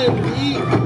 面皮。